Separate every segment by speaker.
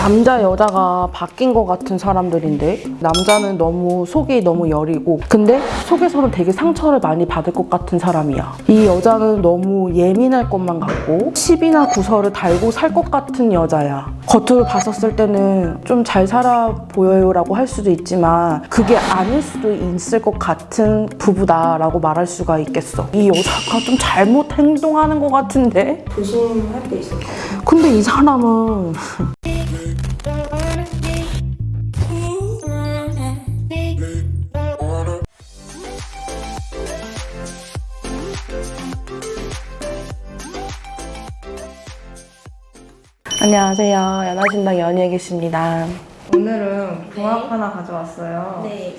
Speaker 1: 남자 여자가 바뀐 것 같은 사람들인데 남자는 너무 속이 너무 여리고 근데 속에서는 되게 상처를 많이 받을 것 같은 사람이야. 이 여자는 너무 예민할 것만 같고 시비나 구설을 달고 살 것 같은 여자야. 겉으로 봤었을 때는 좀 잘 살아 보여요 라고 할 수도 있지만 그게 아닐 수도 있을 것 같은 부부다 라고 말할 수가 있겠어. 이 여자가 좀 잘못 행동하는 것 같은데?
Speaker 2: 조심할 게 있을까요?
Speaker 1: 근데 이 사람은 안녕하세요. 연하신당 연희에 계십니다.
Speaker 2: 오늘은 궁합 하나 가져왔어요.
Speaker 3: 네.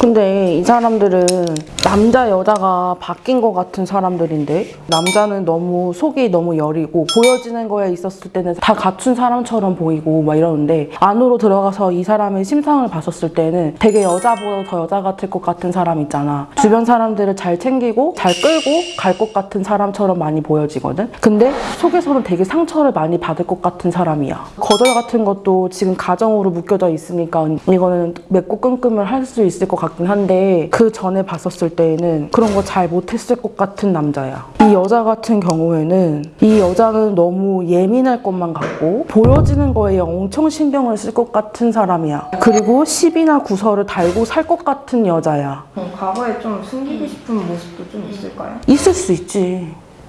Speaker 1: 근데 이 사람들은 남자 여자가 바뀐 것 같은 사람들인데 남자는 너무 속이 너무 여리고 보여지는 거에 있었을 때는 다 갖춘 사람처럼 보이고 막 이러는데 안으로 들어가서 이 사람의 심상을 봤었을 때는 되게 여자보다 더 여자 같을 것 같은 사람 있잖아. 주변 사람들을 잘 챙기고 잘 끌고 갈 것 같은 사람처럼 많이 보여지거든. 근데 속에서는 되게 상처를 많이 받을 것 같은 사람이야. 거절 같은 것도 지금 가정으로 묶여져 있으니까 이거는 맺고 끙끙을 할 수 있을 것 같긴 한데 그 전에 봤었을 때에는 그런 거 잘 못했을 것 같은 남자야. 이 여자 같은 경우에는 이 여자는 너무 예민할 것만 같고 보여지는 거에 엄청 신경을 쓸 것 같은 사람이야. 그리고 시비나 구설을 달고 살 것 같은 여자야.
Speaker 2: 그럼 과거에 좀 숨기고 싶은 모습도 좀 있을까요?
Speaker 1: 있을 수 있지.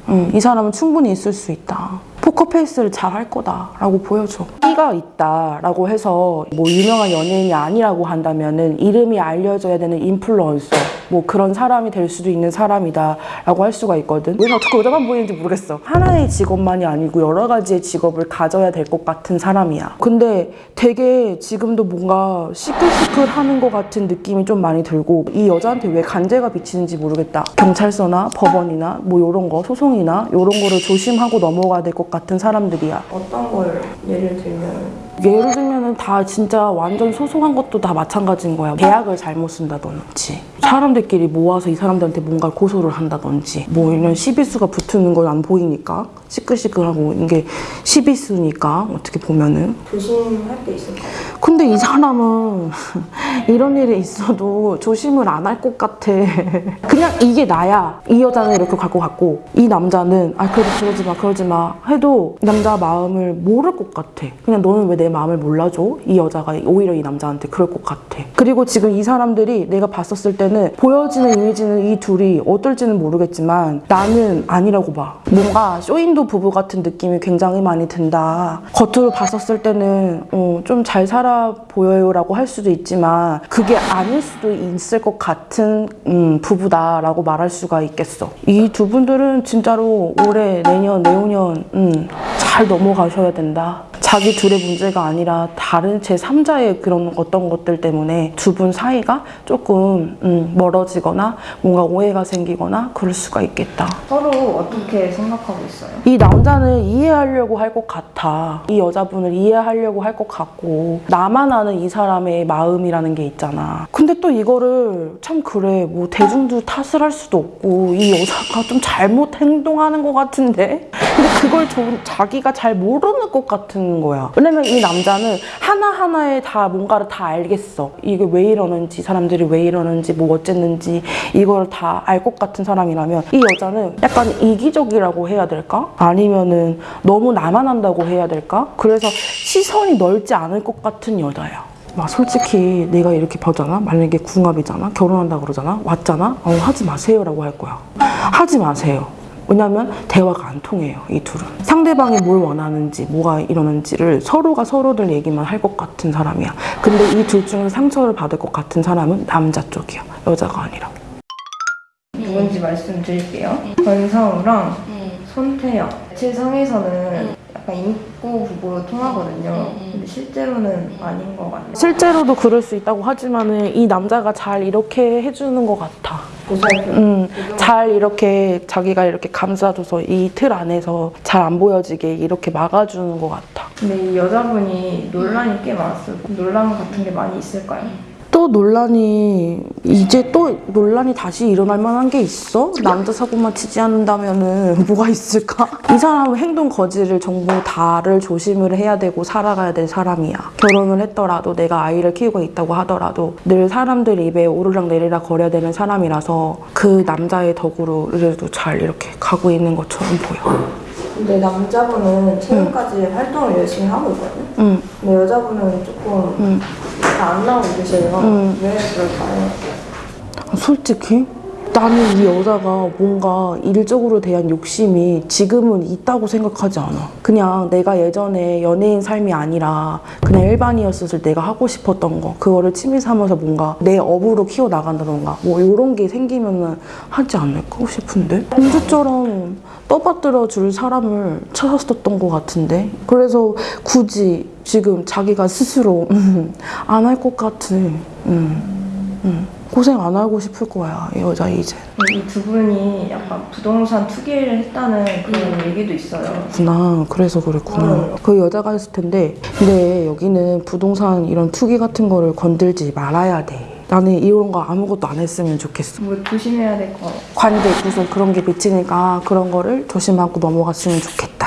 Speaker 1: 응, 이 사람은 충분히 있을 수 있다. 포커페이스를 잘 할 거다라고 보여줘. 끼가 있다라고 해서 뭐 유명한 연예인이 아니라고 한다면 은 이름이 알려져야 되는 인플루언서 뭐 그런 사람이 될 수도 있는 사람이다 라고 할 수가 있거든. 왜 자꾸 여자만 보이는지 모르겠어. 하나의 직업만이 아니고 여러 가지의 직업을 가져야 될 것 같은 사람이야. 근데 되게 지금도 뭔가 시끌시끌하는 것 같은 느낌이 좀 많이 들고 이 여자한테 왜 간제가 비치는지 모르겠다. 경찰서나 법원이나 뭐 이런 거 소송이나 이런 거를 조심하고 넘어가야 될 것 같은 사람들이야.
Speaker 2: 어떤 걸 예를 들면
Speaker 1: 예를 들면은 다 진짜 완전 소소한 것도 다 마찬가지인 거야. 계약을 잘못 쓴다든지 사람들끼리 모아서 이 사람들한테 뭔가 고소를 한다든지 뭐 이런 시비수가 붙는 건 안 보이니까 시끌시끌하고 이게 시비수니까 어떻게 보면은
Speaker 2: 조심할 게 있을까요?
Speaker 1: 근데 이 사람은 이런 일이 있어도 조심을 안 할 것 같아. 그냥 이게 나야. 이 여자는 이렇게 갈 것 같고, 이 남자는, 아, 그래도 그러지 마, 그러지 마. 해도 남자 마음을 모를 것 같아. 그냥 너는 왜내 마음을 몰라줘? 이 여자가 오히려 이 남자한테 그럴 것 같아. 그리고 지금 이 사람들이 내가 봤었을 때는 보여지는 이미지는 이 둘이 어떨지는 모르겠지만 나는 아니라고 봐. 뭔가 쇼인도 부부 같은 느낌이 굉장히 많이 든다. 겉으로 봤었을 때는 어, 좀잘 살아 보여요라고 할 수도 있지만 그게 아닐 수도 있을 것 같은 음, 부부다라고 말할 수가 있겠어. 이 두 분들은 진짜로 올해, 내년, 내후년 음, 잘 넘어가셔야 된다. 자기 둘의 문제가 아니라 다른 제3자의 그런 어떤 것들 때문에 두 분 사이가 조금 음, 멀어지거나 뭔가 오해가 생기거나 그럴 수가 있겠다.
Speaker 2: 서로 어떻게 생각하고 있어요?
Speaker 1: 이 남자는 이해하려고 할 것 같아. 이 여자분을 이해하려고 할 것 같고 나만 아는 이 사람의 마음이라는 게 있잖아. 근데 또 이거를 참 그래 뭐 대중도 탓을 할 수도 없고 이 여자가 좀 잘못 행동하는 것 같은데 근데 그걸 좀 자기가 잘 모르는 것 같은 거야. 왜냐면 이 남자는 하나하나에 다 뭔가를 다 알겠어. 이게 왜 이러는지 사람들이 왜 이러는지 뭐 어쨌는지 이걸 다 알 것 같은 사람이라면 이 여자는 약간 이기적이라고 해야 될까? 아니면은 너무 나만 한다고 해야 될까? 그래서 시선이 넓지 않을 것 같은 여자야. 막 솔직히 내가 이렇게 보잖아 만약에 궁합이잖아 결혼한다 그러잖아 왔잖아 어 하지 마세요라고 할 거야 하지 마세요 왜냐면 대화가 안 통해요 이 둘은 상대방이 뭘 원하는지 뭐가 이러는지를 서로가 서로들 얘기만 할 것 같은 사람이야 근데 이 둘 중에 상처를 받을 것 같은 사람은 남자 쪽이야 여자가 아니라
Speaker 2: 누군지 말씀드릴게요. 권상우랑
Speaker 3: 음.
Speaker 2: 손태영. 실상에서는 약간 인구 부부로 통하거든요. 근데 실제로는 아닌 것 같아요.
Speaker 1: 실제로도 그럴 수 있다고 하지만은 이 남자가 잘 이렇게 해주는 것 같아. 음, 잘 이렇게 자기가 이렇게 감싸줘서 이 틀 안에서 잘 안 보여지게 이렇게 막아주는 것 같아.
Speaker 2: 근데 이 여자분이 논란이 꽤 많았어요. 논란 같은 게 많이 있을까요?
Speaker 1: 또 논란이 이제 또 논란이 다시 일어날 만한 게 있어? 남자 사고만 치지 않는다면 은 뭐가 있을까? 이 사람은 행동 거지를 전부 다를 조심을 해야 되고 살아가야 될 사람이야. 결혼을 했더라도 내가 아이를 키우고 있다고 하더라도 늘 사람들 입에 오르락 내리락 거려야 되는 사람이라서 그 남자의 덕으로 그래도 잘 이렇게 가고 있는 것처럼 보여.
Speaker 2: 근데 남자분은 최근까지 활동을 열심히 하고 있거든요.
Speaker 1: 응.
Speaker 2: 근데 여자분은 조금
Speaker 1: 응.
Speaker 2: 잘안 나오고 계세요.
Speaker 1: 음.
Speaker 2: 왜 그럴까요?
Speaker 1: 솔직히 나는 이 여자가 뭔가 일적으로 대한 욕심이 지금은 있다고 생각하지 않아. 그냥 내가 예전에 연예인 삶이 아니라 그냥 일반이었을 때 내가 하고 싶었던 거 그거를 취미 삼아서 뭔가 내 업으로 키워 나간다던가 뭐 이런 게 생기면은 하지 않을까 싶은데 공주처럼 떠받들어 줄 사람을 찾았었던 것 같은데 그래서 굳이 지금 자기가 스스로 안할 것 같은 음, 음. 고생 안 하고 싶을 거야 이 여자 이제
Speaker 2: 이 두 분이 약간 부동산 투기를 했다는 그런 얘기도 있어요.
Speaker 1: 구나 그래서 그랬구나
Speaker 2: 음.
Speaker 1: 그 여자가 했을 텐데 근데 여기는 부동산 이런 투기 같은 거를 건들지 말아야 돼 나는 이런 거 아무것도 안 했으면 좋겠어
Speaker 2: 뭐 조심해야 될 거.
Speaker 1: 관계 무슨 그런 게 비치니까 그런 거를 조심하고 넘어갔으면 좋겠다